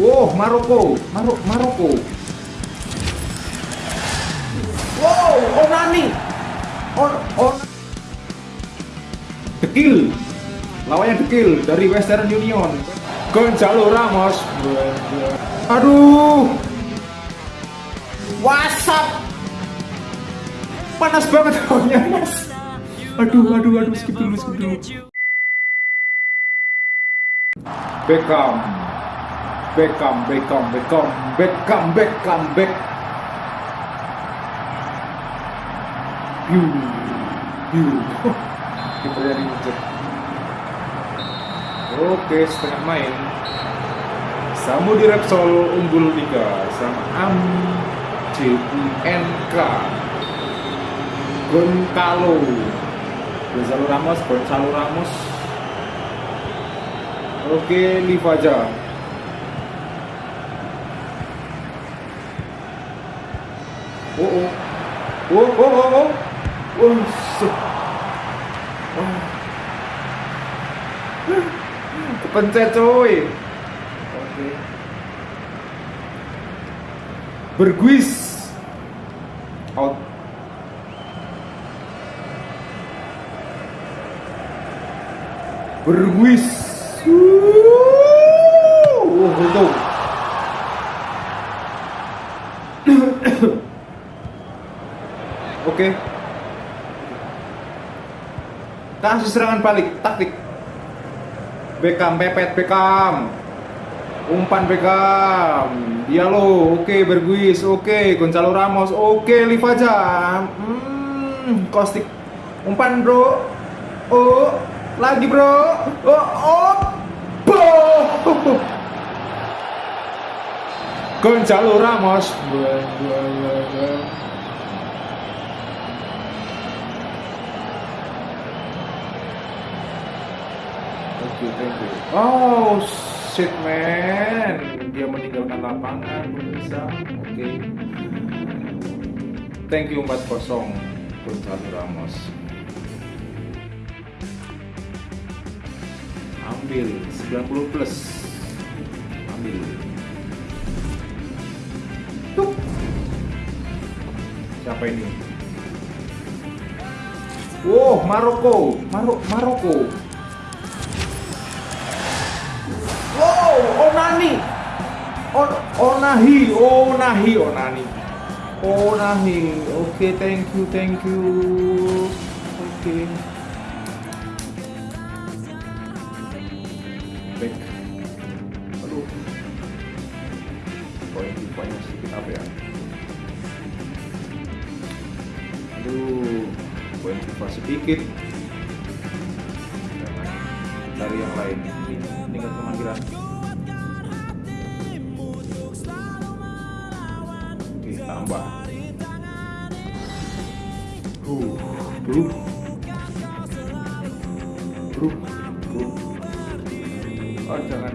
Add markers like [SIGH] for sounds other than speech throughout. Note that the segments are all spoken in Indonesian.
Wow, Maroko, Marok, Maroko. Wow, Onani. On, on. Dekil. Lawannya Dekil dari Western Union. Gonzalo Ramos. Aduh. WhatsApp. Panas banget ohnya, Mas. Aduh, aduh, aduh, skip dulu, skip dulu. Beckham. Beckham, Beckham, Beckham, Beckham, Beckham, Beck. Piu, piu. [LAUGHS] Kipernya diinjek. Oke, setengah main. Samudi Repsol unggul 3 sama Am JUNK Goncalo Gonzalo Ramos Gonzalo Ramos Oke Livaja Oh oh Oh oh oh oh Oh shit. Oh. Kepencet coy Oke Berguis Out Berguis Oh untung Oke Kasih serangan balik Taktik. Beckham pepet Beckham. Umpan Beckham. Diallo Oke Berguis Oke. Gonzalo Ramos Oke Livaja hmm, Kostik Umpan bro. Oh Lagi bro. Oh Oh Bo Gonzalo Ramos Oke, thank you. Oh, shit man. Dia meninggalkan lapangan, pemirsa. Oke. Thank you 4-0 Gonzalo Ramos. Ambil 90 plus. Ambil. Tuh. Siapa ini? Wow, Maroko, Marok, Maroko. Wow, Onani. On, Onahi, Onahi, Onani. Onahi. Oke, thank you, thank you. Oke. Baik. Aduh. Sedikit apa ya? Aduh, sedikit. Cari yang lain. Ini kan pemanggilan. Tambah. Uh, bro. Bro, bro. Oh, jangan.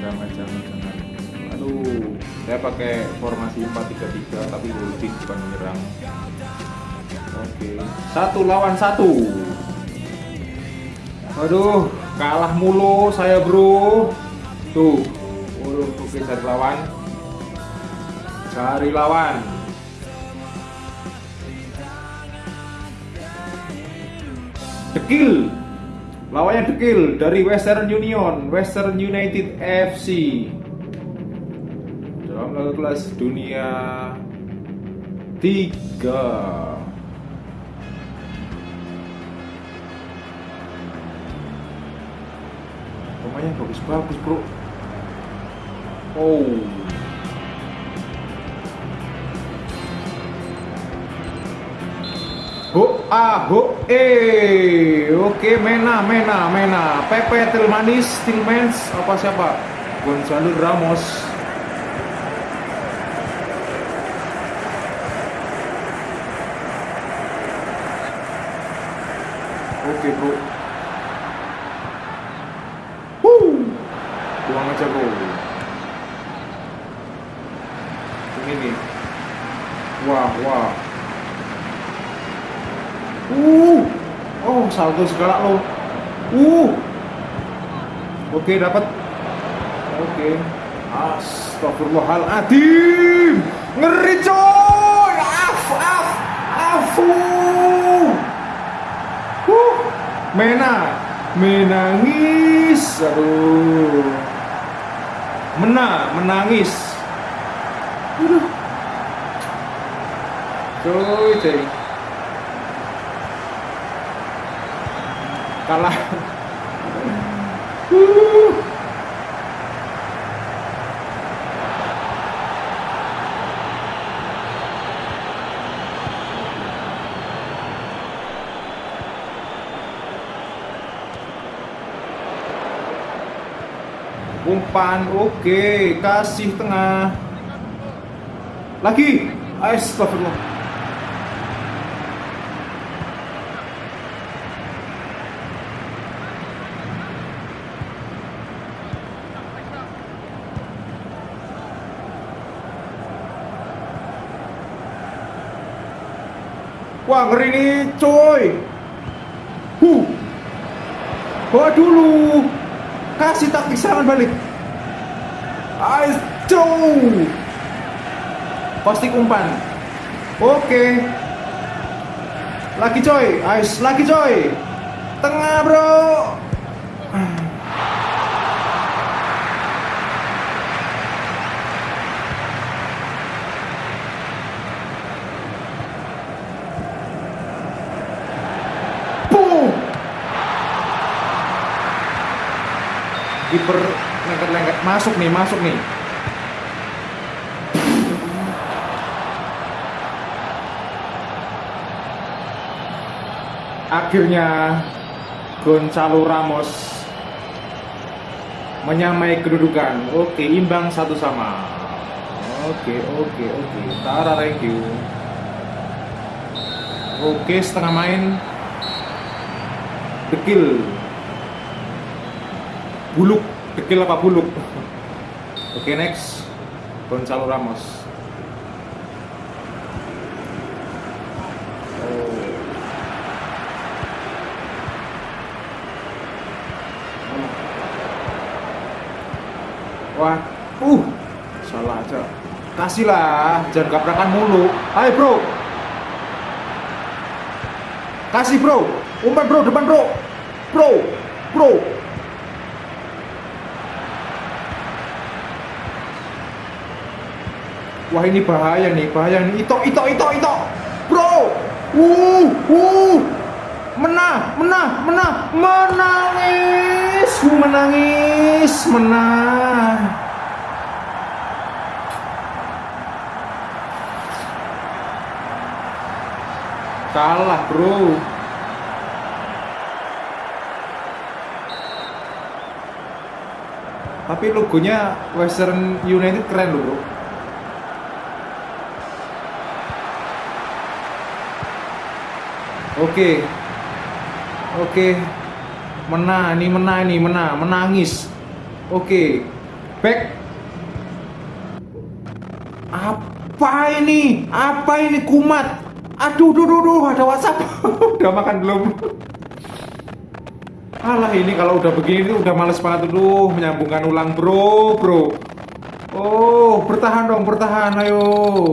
Jangan, jangan, jangan. Aduh, saya pakai formasi 4-3-3 tapi holding bukan menyerang. Oke, satu lawan satu. Aduh, kalah mulu saya bro. Tuh, oke cari lawan. Cari lawan. Dekil. Lawannya Dekil dari Western Union, Western United FC. Dalam laga kelas dunia 3. Pemainnya bagus-bagus, Bro. Oh. Ho ah ho eh oke Mena Mena Mena. Pepe Tilmanis Tilmans apa siapa? Gonzalo Ramos. Oke bro Wuh Buang aja bro Ini nih Wah wah Uh, oh salto segala lo. Uh, oke dapat. Oke. Astagfirullahaladzim. Ngeri coy. Af, af, afu. Huh. Mena, menangis. Aduh. Mena, menangis. Aduh. Coy, coy. Kalah. Umpan oke kasih tengah. Lagi. Astagfirullah Wah ngeri nih coy. Huh Bawa dulu kasih taktik serangan balik. Ayo pasti umpan oke. Lagi coy. Ais lagi coy. Tengah bro kiper lengket-lengket. Masuk nih masuk nih. Akhirnya Gonzalo Ramos menyamai kedudukan. Oke imbang satu sama. Oke oke oke. Tara thank you oke setengah main. Dekil buluk dekil apa buluk? Oke okay, next. Gonzalo Ramos. Oh. Wah, uh, salah aja. Kasihlah, jangan gabrakan mulu. Ayo bro, kasih bro, umpan bro, depan bro, bro, bro, Wah ini bahaya nih, bahaya nih. Ito, ito, ito, ito. Bro. Uh, uh. Menang, menang, menang. Menangis, menangis, menang. Kalah, bro. Tapi logonya Western United keren loh, bro. Oke. Oke. Menang, ini menang ini, menang, menangis. Oke. Back. Apa ini? Apa ini kumat? Aduh, duh, duh, duh, ada WhatsApp. [LAUGHS] udah makan belum? Alah ini kalau udah begini udah males banget dulu menyambungkan ulang bro bro Oh bertahan dong bertahan ayo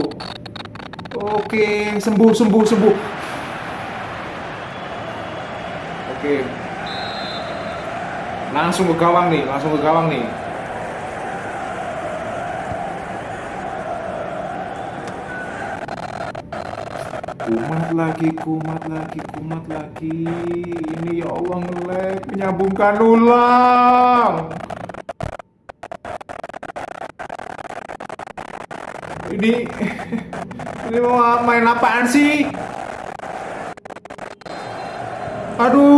Oke sembuh sembuh sembuh Oke. Langsung ke gawang nih, langsung ke gawang nih. Kumat lagi, kumat lagi, kumat lagi. Ini ya Allah ngelek, menyambungkan ulang. Ini [LAUGHS] ini mau main apaan sih? Aduh.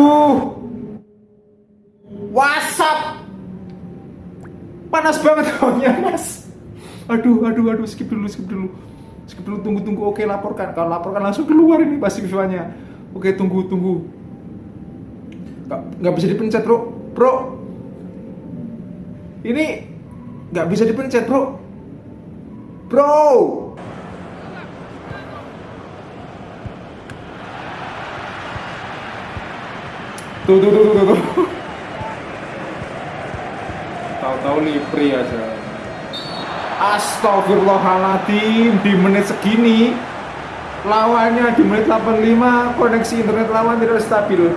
Panas banget tahunnya, Mas. Aduh, aduh, aduh, skip dulu, skip dulu. Skip dulu, tunggu, tunggu. Oke, laporkan. Kalau laporkan langsung keluar ini pasti visualnya. Oke, tunggu, tunggu. Gak, gak bisa dipencet, bro. Bro. Ini gak bisa dipencet, bro. Bro. Tuh, tuh, tuh, tuh, tuh. Tahu-tahu Lipri aja. Astagfirullahaladzim di menit segini lawannya di menit 85 koneksi internet lawan tidak stabil